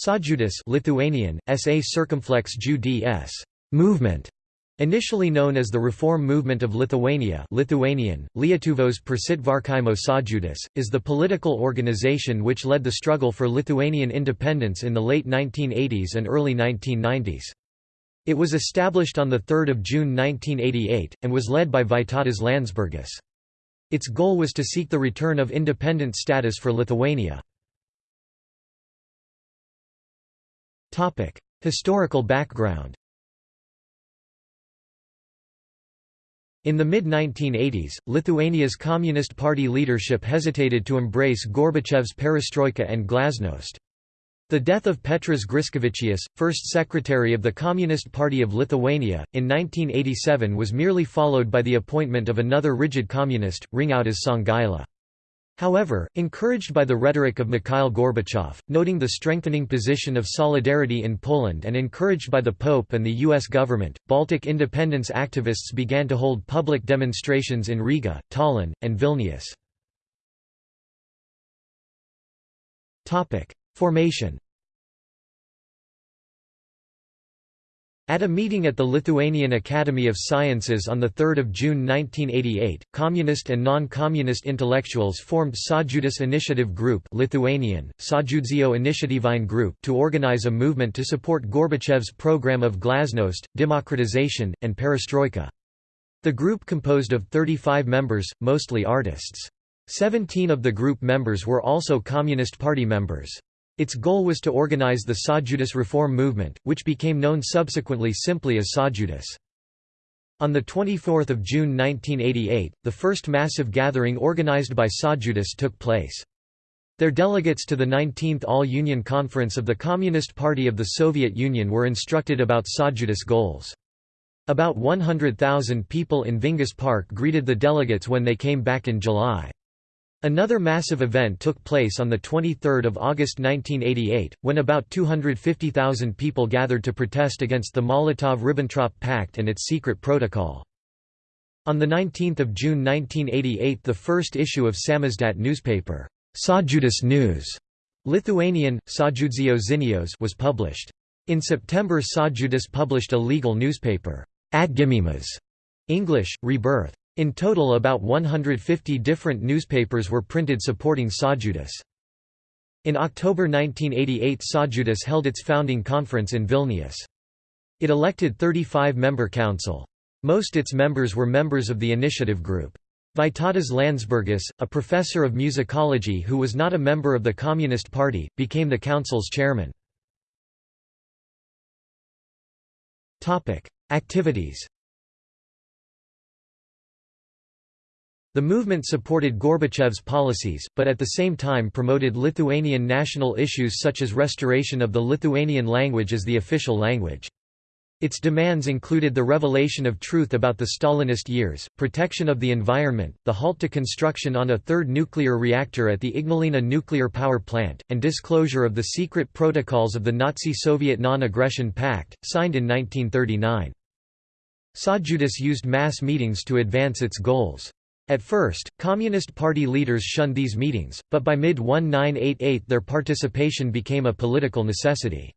Sąjūdis Lithuanian, SA circumflex movement, initially known as the Reform Movement of Lithuania Lithuanian, Lietuvos Persitvarkymo Sąjūdis, is the political organization which led the struggle for Lithuanian independence in the late 1980s and early 1990s. It was established on 3 June 1988, and was led by Vytautas Landsbergis. Its goal was to seek the return of independent status for Lithuania. Historical background In the mid-1980s, Lithuania's Communist Party leadership hesitated to embrace Gorbachev's perestroika and glasnost. The death of Petras Griškevičius, first secretary of the Communist Party of Lithuania, in 1987 was merely followed by the appointment of another rigid communist, Ringaudas Songaila. However, encouraged by the rhetoric of Mikhail Gorbachev, noting the strengthening position of solidarity in Poland and encouraged by the Pope and the U.S. government, Baltic independence activists began to hold public demonstrations in Riga, Tallinn, and Vilnius. Formation At a meeting at the Lithuanian Academy of Sciences on 3 June 1988, communist and non-communist intellectuals formed Sąjūdis Initiative Group Lithuanian, Initiatyvine Group to organize a movement to support Gorbachev's program of glasnost, democratization, and perestroika. The group composed of 35 members, mostly artists. Seventeen of the group members were also Communist Party members. Its goal was to organize the Sąjūdis reform movement, which became known subsequently simply as Sąjūdis. On 24 June 1988, the first massive gathering organized by Sąjūdis took place. Their delegates to the 19th All-Union Conference of the Communist Party of the Soviet Union were instructed about Sąjūdis goals. About 100,000 people in Vingis Park greeted the delegates when they came back in July. Another massive event took place on 23 August 1988, when about 250,000 people gathered to protest against the Molotov–Ribbentrop Pact and its secret protocol. On 19 June 1988 the first issue of Samizdat newspaper, Sąjūdis News, Lithuanian, Sąjūdžio Žinios was published. In September Sąjūdis published a legal newspaper, Atgimimas, English, Rebirth. In total about 150 different newspapers were printed supporting Sąjūdis. In October 1988 Sąjūdis held its founding conference in Vilnius. It elected 35-member council. Most its members were members of the initiative group. Vytautas Landsbergis, a professor of musicology who was not a member of the Communist Party, became the council's chairman. Activities The movement supported Gorbachev's policies, but at the same time promoted Lithuanian national issues such as restoration of the Lithuanian language as the official language. Its demands included the revelation of truth about the Stalinist years, protection of the environment, the halt to construction on a third nuclear reactor at the Ignalina nuclear power plant, and disclosure of the secret protocols of the Nazi-Soviet Non-Aggression Pact, signed in 1939. Sąjūdis used mass meetings to advance its goals. At first, Communist Party leaders shunned these meetings, but by mid-1988 their participation became a political necessity.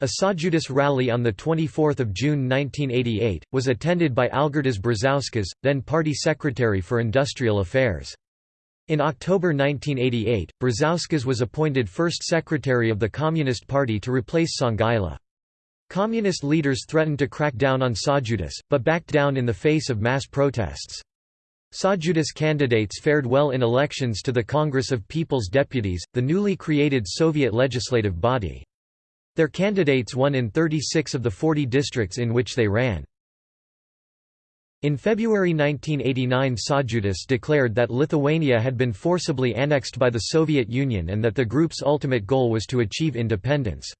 A Sąjūdis rally on 24 June 1988, was attended by Algirdas Brazauskas, then party secretary for industrial affairs. In October 1988, Brazauskas was appointed first secretary of the Communist Party to replace Songaila. Communist leaders threatened to crack down on Sąjūdis, but backed down in the face of mass protests. Sąjūdis candidates fared well in elections to the Congress of People's Deputies, the newly created Soviet legislative body. Their candidates won in 36 of the 40 districts in which they ran. In February 1989 Sąjūdis declared that Lithuania had been forcibly annexed by the Soviet Union and that the group's ultimate goal was to achieve independence.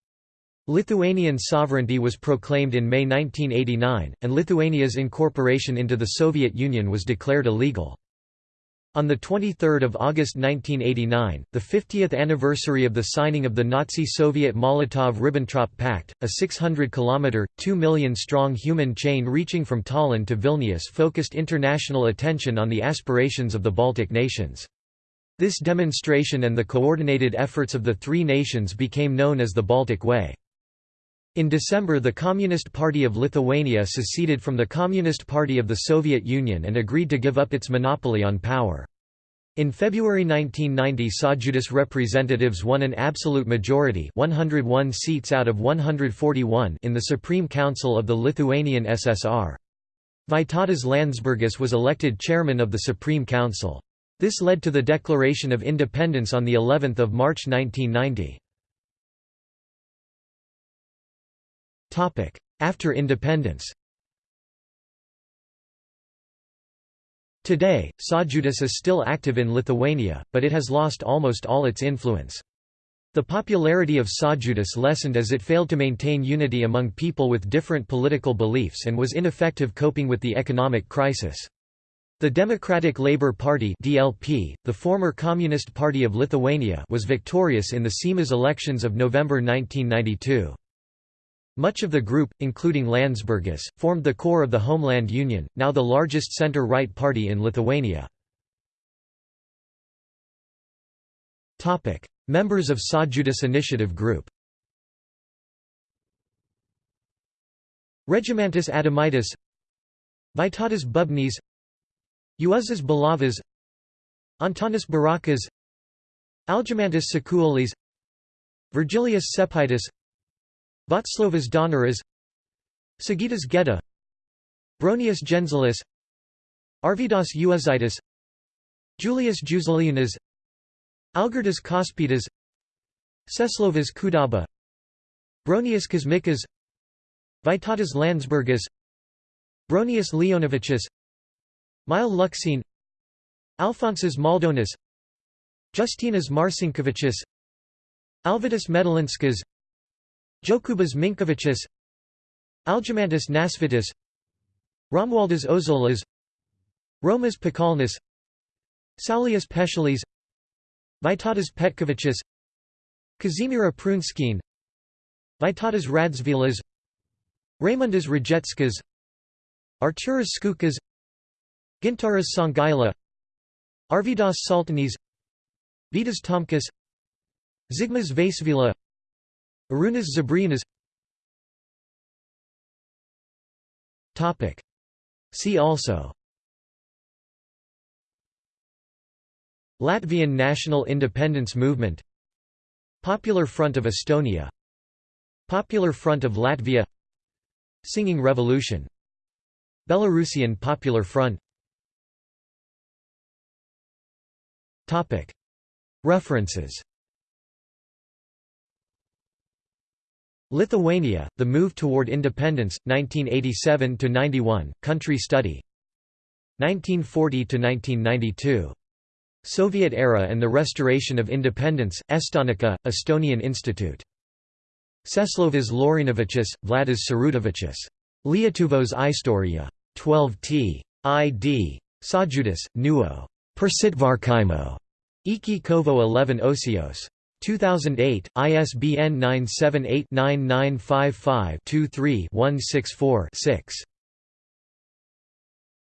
Lithuanian sovereignty was proclaimed in May 1989, and Lithuania's incorporation into the Soviet Union was declared illegal. On 23 August 1989, the 50th anniversary of the signing of the Nazi-Soviet Molotov–Ribbentrop Pact, a 600-kilometre, 2 million-strong human chain reaching from Tallinn to Vilnius focused international attention on the aspirations of the Baltic nations. This demonstration and the coordinated efforts of the three nations became known as the Baltic Way. In December the Communist Party of Lithuania seceded from the Communist Party of the Soviet Union and agreed to give up its monopoly on power. In February 1990 Sąjūdis representatives won an absolute majority 101 seats out of 141 in the Supreme Council of the Lithuanian SSR. Vytautas Landsbergis was elected chairman of the Supreme Council. This led to the declaration of independence on of March 1990. After independence Today, Sąjūdis is still active in Lithuania, but it has lost almost all its influence. The popularity of Sąjūdis lessened as it failed to maintain unity among people with different political beliefs and was ineffective coping with the economic crisis. The Democratic Labour Party DLP, the former Communist Party of Lithuania was victorious in the Seimas elections of November 1992. Much of the group, including Landsbergis, formed the core of the Homeland Union, now the largest centre-right party in Lithuania. Members of Sąjūdis Initiative Group Regimantas Adomaitis Vytautas Bubnys Juozas Bulavas Antanas Buračas Algimantas Čekuolis Virgilijus Čepaitis Vaclovas Daunoras Sigitas Geda Bronius Genzelis Arvydas Juozaitis Julius Juzeliūnas Algirdas Kaušpėdas Česlovas Kudaba Bronius Kuzmickas Vytautas Landsbergis Bronius Leonavičius Meilė Lukšienė Alfonsas Maldonis Justinas Marcinkevičius Alvydas Medalinskas Jokūbas Minkevičius Algimantas Nasvytis Romualdas Ozolas Romas Pakalnis Saulius Pešelis Vytautas Petkevičius Kazimiera Prunskienė Vytautas Radžvilas Raimundas Rajeckas Artūras Skučas Gintaras Songaila Arvydas Šaltenis Vitas Tomkus Zigmas Vaišvila Arūnas Žebriūnas See also. Latvian national independence movement. Popular Front of Estonia. Popular Front of Latvia. Singing Revolution. Belarusian Popular Front. References Lithuania, The Move Toward Independence, 1987–91, Country Study 1940–1992. Soviet Era and the Restoration of Independence, Estonica, Estonian Institute. Česlovas Laurinavičius, Vladas Sirutavičius. Lietuvos Istorija. 12 t. id. Sąjūdis, Nuo. Persitvarkymo. Iki Kovo 11 Osios. 2008, ISBN 978-9955-23-164-6.